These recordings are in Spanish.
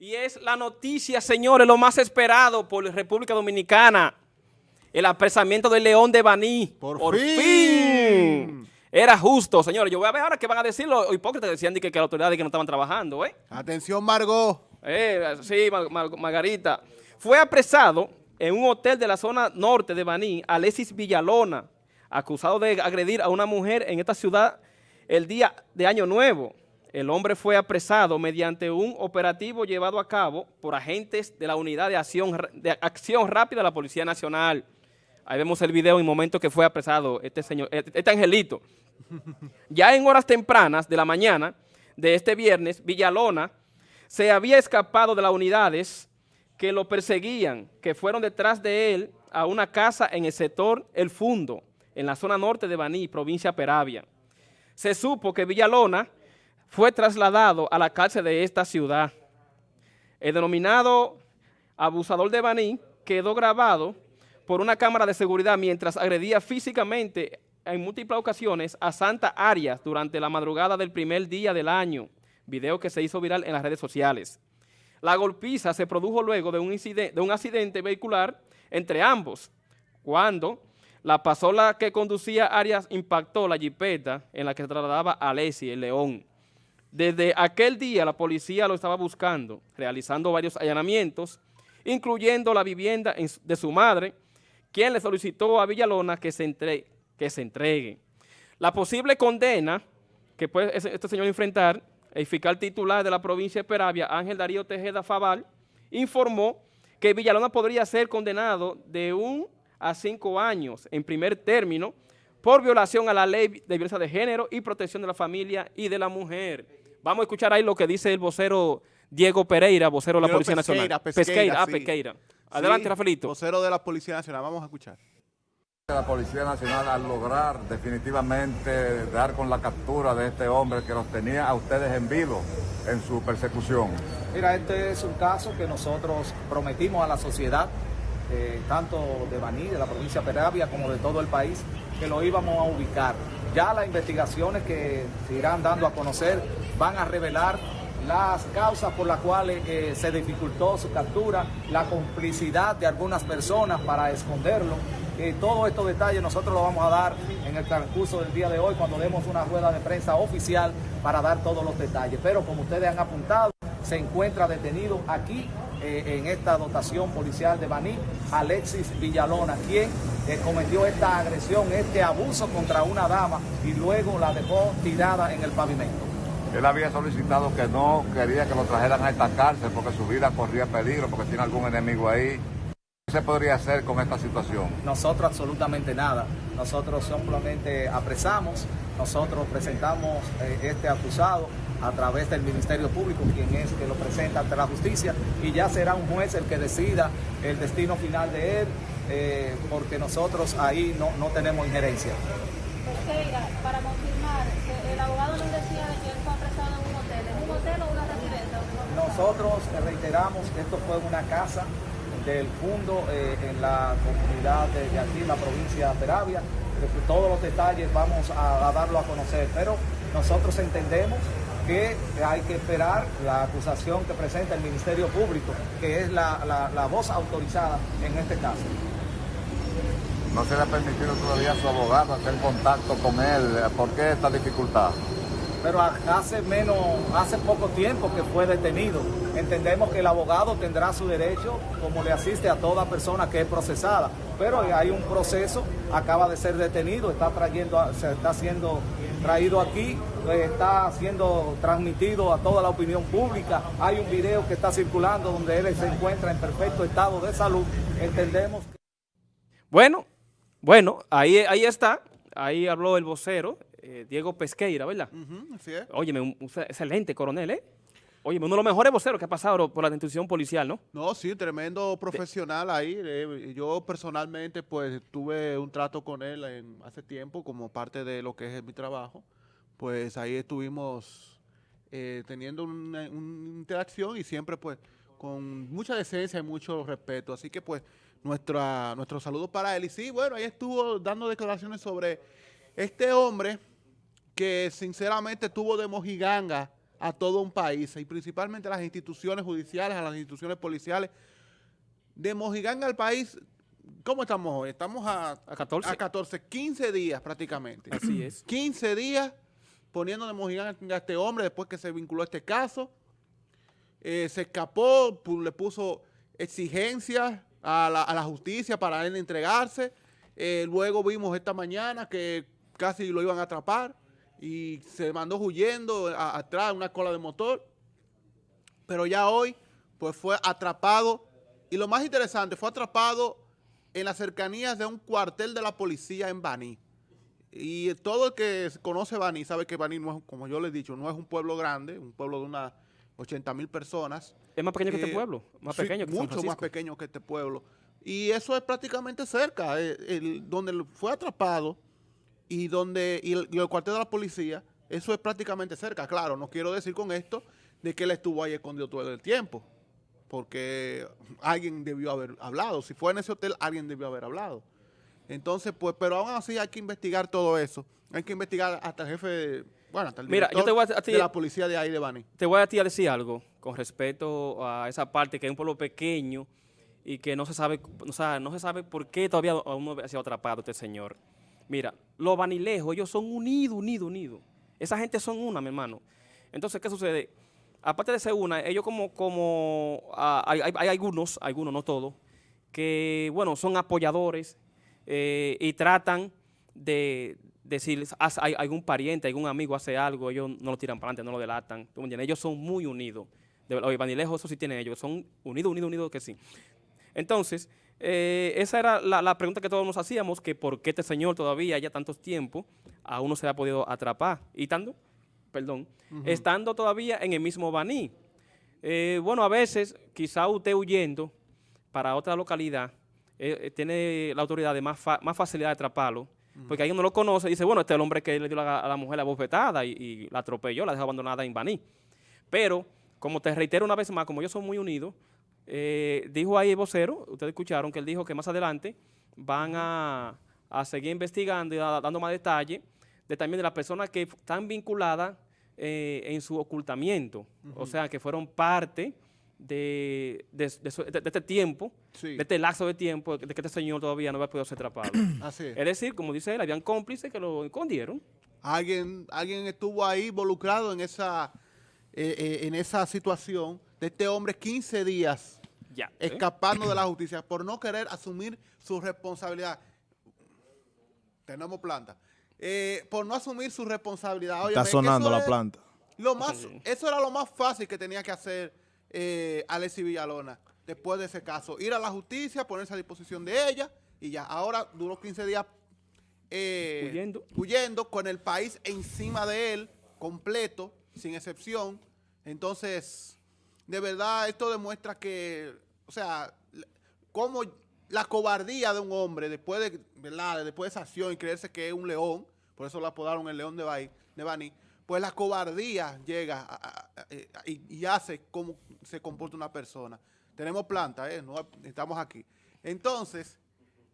Y es la noticia, señores, lo más esperado por la República Dominicana. El apresamiento del León de Baní. Por, fin. Era justo, señores. Yo voy a ver ahora qué van a decir los hipócritas. Decían que, que la autoridad que no estaban trabajando, ¿eh? Atención, Margot. Eh, sí, Margarita. Fue apresado en un hotel de la zona norte de Baní, Alexis Villalona, acusado de agredir a una mujer en esta ciudad el día de Año Nuevo. El hombre fue apresado mediante un operativo llevado a cabo por agentes de la Unidad de Acción, Rápida de la Policía Nacional. Ahí vemos el video en el momento que fue apresado este señor, este, este angelito. Ya en horas tempranas de la mañana de este viernes, Villalona se había escapado de las unidades que lo perseguían, que fueron detrás de él a una casa en el sector El Fundo, en la zona norte de Baní, provincia Peravia. Se supo que Villalona fue trasladado a la cárcel de esta ciudad. El denominado abusador de Baní quedó grabado por una cámara de seguridad mientras agredía físicamente en múltiples ocasiones a Santa Arias durante la madrugada del primer día del año, video que se hizo viral en las redes sociales. La golpiza se produjo luego de un, incidente, accidente vehicular entre ambos, cuando la pasola que conducía Arias impactó la jipeta en la que trasladaba a Alessi, el León. Desde aquel día la policía lo estaba buscando, realizando varios allanamientos, incluyendo la vivienda de su madre, quien le solicitó a Villalona que se, entregue. La posible condena que puede este señor enfrentar, el fiscal titular de la provincia de Peravia, Ángel Darío Tejeda Fabal, informó que Villalona podría ser condenado de un a cinco años en primer término por violación a la ley de violencia de género y protección de la familia y de la mujer. Vamos a escuchar ahí lo que dice el vocero Diego Pereira, vocero de la Policía Nacional. Pesqueira, ah, Pesqueira. Adelante, Rafaelito. Vocero de la Policía Nacional, vamos a escuchar. La Policía Nacional al lograr definitivamente dar con la captura de este hombre que los tenía a ustedes en vivo en su persecución. Mira, este es un caso que nosotros prometimos a la sociedad, eh, tanto de Baní, de la provincia de Peravia, como de todo el país, que lo íbamos a ubicar. Ya las investigaciones que se irán dando a conocer van a revelar las causas por las cuales eh, se dificultó su captura, la complicidad de algunas personas para esconderlo. Eh, todos estos detalles nosotros los vamos a dar en el transcurso del día de hoy cuando demos una rueda de prensa oficial para dar todos los detalles. Pero como ustedes han apuntado, se encuentra detenido aquí eh, en esta dotación policial de Baní, Alexis Villalona, quien cometió esta agresión, este abuso contra una dama y luego la dejó tirada en el pavimento. Él había solicitado que no quería que lo trajeran a esta cárcel porque su vida corría peligro, porque tiene algún enemigo ahí. ¿Qué se podría hacer con esta situación? Nosotros absolutamente nada. Nosotros simplemente apresamos, nosotros presentamos eh, este acusado a través del Ministerio Público, quien es que lo presenta ante la justicia, y ya será un juez el que decida el destino final de él, eh, porque nosotros ahí no, no tenemos injerencia. para confirmar, el abogado nos decía que él fue apresado en un hotel, ¿en un hotel o una residencia? Nosotros reiteramos que esto fue una casa del fondo eh, en la comunidad de, aquí, en la provincia de Peravia. Todos los detalles vamos a, darlo a conocer, pero nosotros entendemos que hay que esperar la acusación que presenta el Ministerio Público, que es la, la voz autorizada en este caso. No se le ha permitido todavía a su abogado hacer contacto con él. ¿Por qué esta dificultad? Pero hace menos, hace poco tiempo que fue detenido. Entendemos que el abogado tendrá su derecho, como le asiste a toda persona que es procesada. Pero hay un proceso, acaba de ser detenido, está trayendo, se está siendo traído aquí, está siendo transmitido a toda la opinión pública. Hay un video que está circulando donde él se encuentra en perfecto estado de salud. Entendemos que... Bueno, bueno, ahí, ahí está, ahí habló el vocero, eh, Diego Pesqueira, ¿verdad? así es. Óyeme, un, excelente coronel, ¿eh? Óyeme, uno de los mejores voceros que ha pasado por la institución policial, ¿no? No, sí, tremendo profesional ahí. Eh, yo personalmente, pues, tuve un trato con él hace tiempo como parte de lo que es mi trabajo. Pues ahí estuvimos eh, teniendo una, interacción y siempre, pues, con mucha decencia y mucho respeto. Así que, pues, nuestra, nuestro saludo para él. Y sí, bueno, ahí estuvo dando declaraciones sobre este hombre que sinceramente tuvo de mojiganga a todo un país y principalmente a las instituciones judiciales, a las instituciones policiales. De Mojigán al país, ¿cómo estamos hoy? Estamos a, A 14. a 14, 15 días prácticamente. Así es. 15 días poniendo de Mojigán a este hombre después que se vinculó a este caso. Eh, se escapó, le puso exigencias a la, a la justicia para él entregarse. Eh, luego vimos esta mañana que casi lo iban a atrapar y se mandó huyendo a- atrás una cola de motor. Pero ya hoy, pues fue atrapado. Y lo más interesante, fue atrapado en las cercanías de un cuartel de la policía en Baní. Y todo el que conoce Baní sabe que Baní, no es, como yo le he dicho, no es un pueblo grande, un pueblo de unas 80 mil personas. Es más pequeño que este Eh, pueblo, más sí, pequeño que San Mucho más Francisco. pequeño que este pueblo. Y eso es prácticamente cerca, eh, el- donde fue atrapado y donde y el, y el cuartel de la policía, eso es prácticamente cerca. Claro, no quiero decir con esto de que él estuvo ahí escondido todo el tiempo, porque alguien debió haber hablado. Si fue en ese hotel, alguien debió haber hablado. Entonces, pues, pero aún así hay que investigar todo eso. Hay que investigar hasta el jefe, de- bueno, hasta el Mira, yo te voy a- a ti- de la policía de ahí de Bani. Te voy a ti a decir algo con respecto a esa parte que es un pueblo pequeño y que no se sabe, o sea, no se sabe por qué todavía aún no ha sido atrapado este señor. Mira, los vanilejos, ellos son unidos, unidos, unidos. Esa gente son una, mi hermano. Entonces, ¿qué sucede? Aparte de ser una, ellos como, como ah, hay, hay- hay algunos, algunos, no todos, que, bueno, son apoyadores eh, y tratan de decir, haz- hay algún pariente, algún amigo hace algo, ellos no lo tiran para adelante, no lo delatan. Ellos son muy unidos. De, los vanilejos, eso sí tienen ellos, son unidos, unidos, unidos que sí. Entonces, eh, esa era la, la pregunta que todos nos hacíamos, que por qué este señor todavía, ya tantos tiempos, aún no se ha podido atrapar. Y tanto, perdón, estando todavía en el mismo Baní. Eh, bueno, a veces, quizá usted huyendo para otra localidad, eh, eh, tiene la autoridad de más, fa- más facilidad de atraparlo, porque ahí uno lo conoce y dice, bueno, este es el hombre que le dio la- a la mujer la bofetada y, y la atropelló, la dejó abandonada en Baní. Pero, como te reitero una vez más, como ellos son muy unidos, eh, dijo ahí el vocero, ustedes escucharon que él dijo que más adelante van a, a seguir investigando y a- dando más detalles de también de las personas que están vinculadas eh, en su ocultamiento, o sea, que fueron parte de, de- de su- de- de este tiempo, Sí. de este lapso de tiempo, de que este señor todavía no había podido ser atrapado. Así es. es decir, como dice él, habían cómplices que lo escondieron. Alguien, alguien estuvo ahí involucrado en esa, eh, eh, en esa situación de este hombre 15 días Ya. ¿eh? escapando de la justicia por no querer asumir su responsabilidad. Tenemos planta. Eh, por no asumir su responsabilidad. Está sonando la es planta. Lo más, eso era lo más fácil que tenía que hacer eh, Alexis Villalona después de ese caso. Ir a la justicia, ponerse a disposición de ella y ya. Ahora duró 15 días eh, Huyendo. huyendo con el país encima de él, completo, sin excepción. Entonces, de verdad, esto demuestra que, o sea, cómo la cobardía de un hombre después de, ¿verdad? después de esa acción y creerse que es un león, por eso lo apodaron el león de, Baí, de Bani, pues la cobardía llega eh, y, hace cómo se comporta una persona. Tenemos planta, ¿eh? No, estamos aquí. Entonces,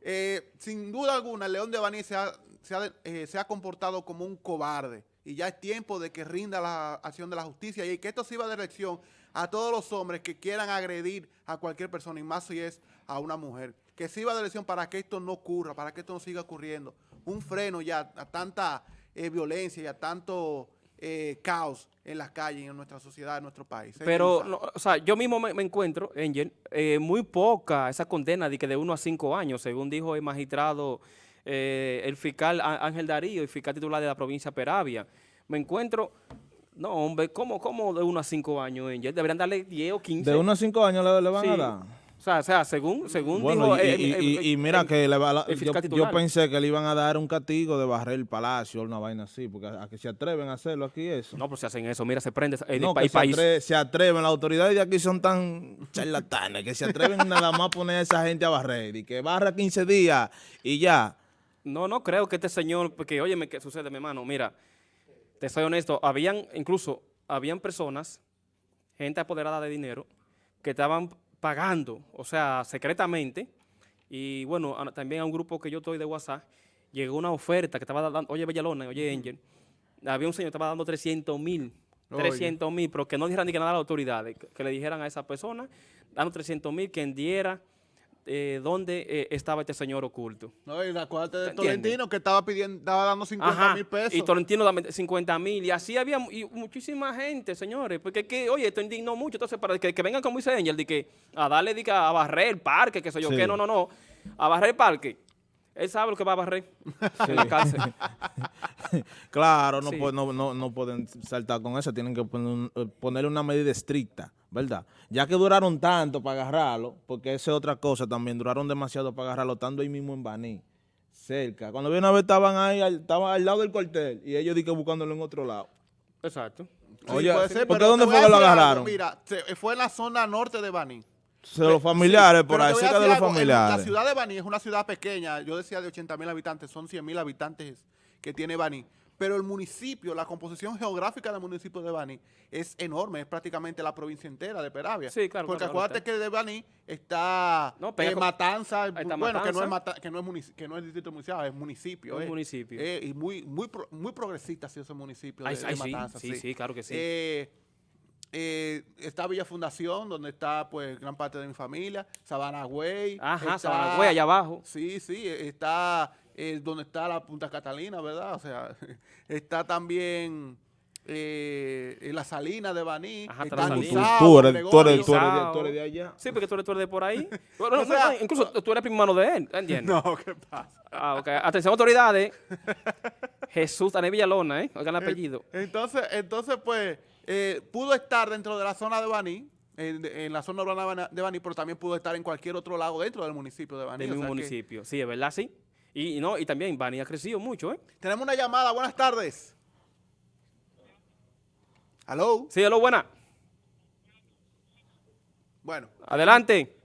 eh, sin duda alguna, el León de Baní se ha, comportado como un cobarde y ya es tiempo de que rinda la acción de la justicia y que esto sirva de lección a todos los hombres que quieran agredir a cualquier persona y más si es a una mujer. Que sirva de lección para que esto no ocurra, para que esto no siga ocurriendo. Un freno ya a tanta violencia y a tanto eh, caos en las calles, en nuestra sociedad, en nuestro país. Pero, no, o sea, yo mismo me, me encuentro, Angel, eh, muy poca esa condena de que de 1 a 5 años, según dijo el magistrado, eh, el fiscal Ángel Darío, el fiscal titular de la provincia de Peravia. Me encuentro, no, hombre, ¿cómo, cómo de 1 a 5 años, Angel? Deberían darle 10 o 15. De unos a cinco años le, le van Sí. a dar. O sea, o sea, según, según Bueno, dijo... y, eh, y- eh, y- eh, y mira que le va la- yo, pensé que le iban a dar un castigo de barrer el palacio o una vaina así, porque a, a que se atreven a hacerlo aquí eso. No, pues si hacen eso, mira, se prende el, No, pa- el que se, país. atre- se atreven, las autoridades de aquí son tan charlatanes que se atreven nada más a poner a esa gente a barrer y que barra 15 días y ya. No, no creo que este señor, porque óyeme, ¿qué sucede, mi hermano? Mira, te soy honesto, habían, incluso, habían personas, gente apoderada de dinero, que estaban pagando, o sea, secretamente, y bueno, a- también a un grupo que yo estoy de WhatsApp, llegó una oferta que estaba dando, oye, Bellalona, oye, Angel, había un señor que estaba dando 300 mil Oye. 300 mil, pero que no dijeran ni que nada a las autoridades, que, que le dijeran a esa persona, dando 300 mil, que diera eh, dónde eh, estaba este señor oculto. No, y acuérdate de. Tolentino que estaba pidiendo, estaba dando 50 Ajá, mil pesos. y Tolentino dame 50 mil, y así había y muchísima gente, señores, porque que, oye, esto indignó mucho, entonces para que, que vengan como dice Angel, de que a darle, de que a barrer el parque, que sé yo Sí. qué, no, no, no, a barrer el parque, él sabe lo que va a barrer en la cárcel. Claro, no, Sí. pu- no, no, no pueden saltar con eso, tienen que poner un- eh, ponerle una medida estricta, ¿verdad? Ya que duraron tanto para agarrarlo, porque esa es otra cosa también, duraron demasiado para agarrarlo, estando ahí mismo en Baní, cerca. Cuando vi una vez estaban ahí, al- estaban al lado del cuartel, y ellos di que buscándolo en otro lado. Exacto. Sí, Oye, puede ser, ¿por qué dónde fue que lo algo, agarraron? Mira, se- fue en la zona norte de Baní. Se los familiares, por ahí, cerca de los algo, familiares. La ciudad de Baní es una ciudad pequeña, yo decía de 80 mil habitantes, son 100 mil habitantes que tiene Baní. Pero el municipio, la composición geográfica del municipio de Baní es enorme, es prácticamente la provincia entera de Peravia. Sí, claro, Porque claro, acuérdate claro. que de Baní está No, eh, con- Matanza, bueno, que no, es Matanza. Mata- que, no es que no es distrito municipal, es municipio. Un eh. municipio. Eh, y muy, muy, pro- muy progresista ha sido ese municipio Ay, de, ay, de sí, Matanza. sí, sí, claro que sí. Eh, está Villa Fundación, donde está pues gran parte de mi familia, Sabana Güey. Ajá, está- Sabana Güey, allá abajo. Sí, sí, está eh, donde está la Punta Catalina, ¿verdad? O sea, está también eh, en la Salina de Baní. Ajá, está Tú, tú eres, tú, eres, tú, eres de, Gusao. tú eres de allá. Sí, porque tú eres, tú eres de por ahí. Bueno, O sea, no, incluso tú eres primo hermano de él, ¿entiendes? No, ¿qué pasa? Ah, ok. Atención, autoridades. Jesús Daniel Villalona, ¿eh? Oigan el apellido. Entonces, entonces pues, eh, pudo estar dentro de la zona de Baní, en, en la zona urbana de Baní, pero también pudo estar en cualquier otro lado dentro del municipio de Baní. Del mismo que- municipio. Sí, es verdad, sí. Y, y no, y también Bani ha crecido mucho, ¿eh? Tenemos una llamada, buenas tardes. ¿Aló? Sí, lo buena. Bueno, Adelante.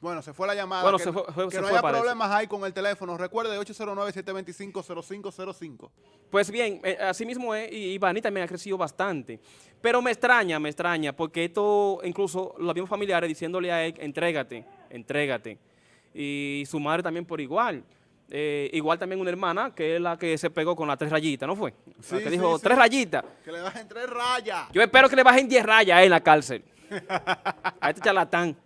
Bueno, se fue la llamada. Bueno, que se fue- fue- que se no fue, haya parece. problemas ahí con el teléfono. Recuerde, 809-725-0505. Pues bien, eh, así mismo es, y, y Bani también ha crecido bastante. Pero me extraña, me extraña, porque esto, incluso los mismos familiares diciéndole a él, entrégate, entrégate. Y su madre también por igual. Eh, igual también una hermana, que es la que se pegó con las tres rayitas, ¿no fue? La que dijo, sí. tres rayitas. Que le bajen tres rayas. Yo espero que le bajen 10 rayas a él en la cárcel. A este charlatán.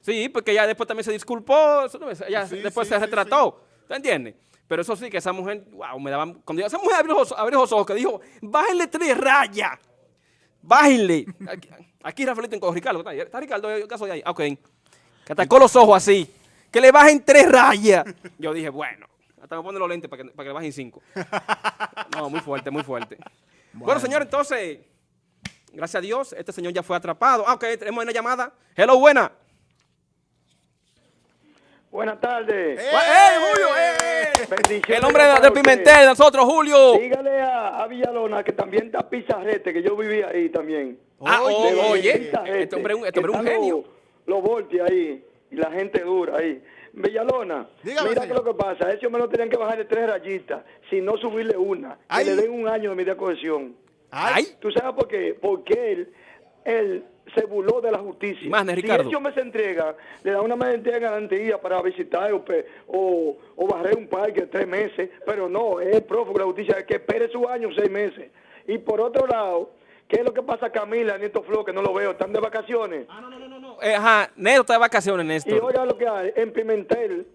Sí, porque ella después también se disculpó, ella Sí, después sí, se sí, retrató. ¿Te entiendes? Pero eso sí, que esa mujer, wow, me daban. Cuando esa mujer abrió los, abrió los ojos, que dijo, bájenle tres rayas. Bájenle. Aquí, aquí Rafaelito en Ricardo. ¿Está, Ricardo? ¿Qué caso de ahí? Ah, Ok. Que atacó los ojos así. Que le bajen tres rayas. Yo dije, bueno, hasta me pone los lentes para que, para que le bajen cinco. No, muy fuerte, muy fuerte. Bueno, señor, entonces, gracias a Dios, este señor ya fue atrapado. Ah, ok, tenemos una llamada. Hello, buena. Buenas tardes. ¡Eh! ¡Eh, Julio! ¡Eh! Bendiciones El hombre de, para de. Pimentel, nosotros, Julio. Dígale a, a Villalona que también está Pizarrete, que yo vivía ahí también. Ah, Oye, oh, oye, este hombre, es un- este un genio. Los, los volti ahí y la gente dura ahí. Villalona, Dígame, mira señor. que lo que pasa, a ese hombre no tenían que bajarle tres rayitas, sino subirle una, que Ay. le den un año de media cohesión. Ay. ¿Tú sabes por qué? Porque él, él se burló de la justicia. Más de Ricardo. Si ese hombre se entrega, le da una medida de garantía para visitar o, o, o barrer un parque tres meses, pero no, es prófugo de la justicia, que espere su año seis meses. Y por otro lado, ¿qué es lo que pasa Camila, Nieto Flo, que no lo veo, están de vacaciones? Eh, ajá, Néstor está de vacaciones, Y Néstor. oiga lo que hay, en Pimentel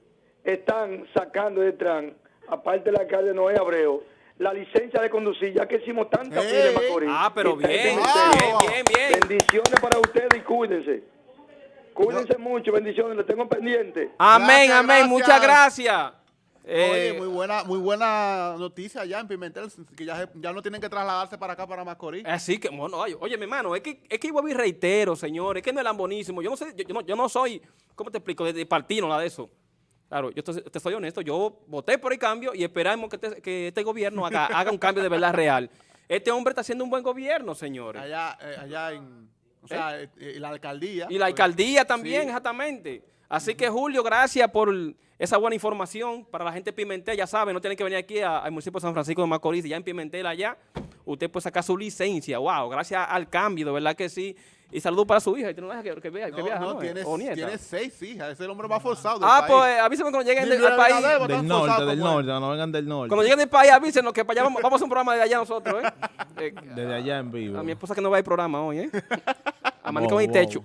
están sacando de Tran, aparte del alcalde Noé Abreu, la licencia de conducir, ya que hicimos tanta ¡Ey! fila en Macorís. Ah, pero bien, bien, bien, bien. Bendiciones para ustedes y cuídense. Cuídense mucho, bendiciones, les tengo pendiente. Amén, Gracias, amén, gracias. muchas gracias. Oye, Eh, muy buena, muy buena noticia allá en Pimentel, que ya, se- ya no tienen que trasladarse para acá, para Macorís. Así que, bueno, oye, oye, mi hermano, es que, es que vuelvo y reitero, señores, que no es lambonísimo. Yo no sé, yo, yo no, yo no soy, ¿cómo te explico? De, de partido, nada de eso. Claro, yo te, te soy honesto, yo voté por el cambio y esperamos que, este- que este gobierno haga, haga un cambio de verdad real. Este hombre está haciendo un buen gobierno, señores. Allá, eh, allá en, o sea, eh, eh, la alcaldía. Y la alcaldía también, Sí. exactamente. Así que, Julio, gracias por esa buena información para la gente de Pimentel. Ya saben, no tienen que venir aquí al municipio de San Francisco de Macorís, ya en Pimentel allá. usted puede sacar su licencia. Wow, gracias al cambio, de verdad que sí. Y saludos para su hija, y tú no dejas que, que, vea- que No, viaja, no, ¿no? tiene, O nieta. tiene seis hijas, es el hombre más forzado del Ah, país. pues avísenme cuando lleguen del- al país. Del norte, del norte, no vengan del norte. Cuando lleguen del país, avísenos que para allá vamos, vamos a hacer un programa de allá nosotros, ¿eh? Desde allá en vivo. a mi esposa que no va al programa hoy, ¿eh? Wow, el wow. techo.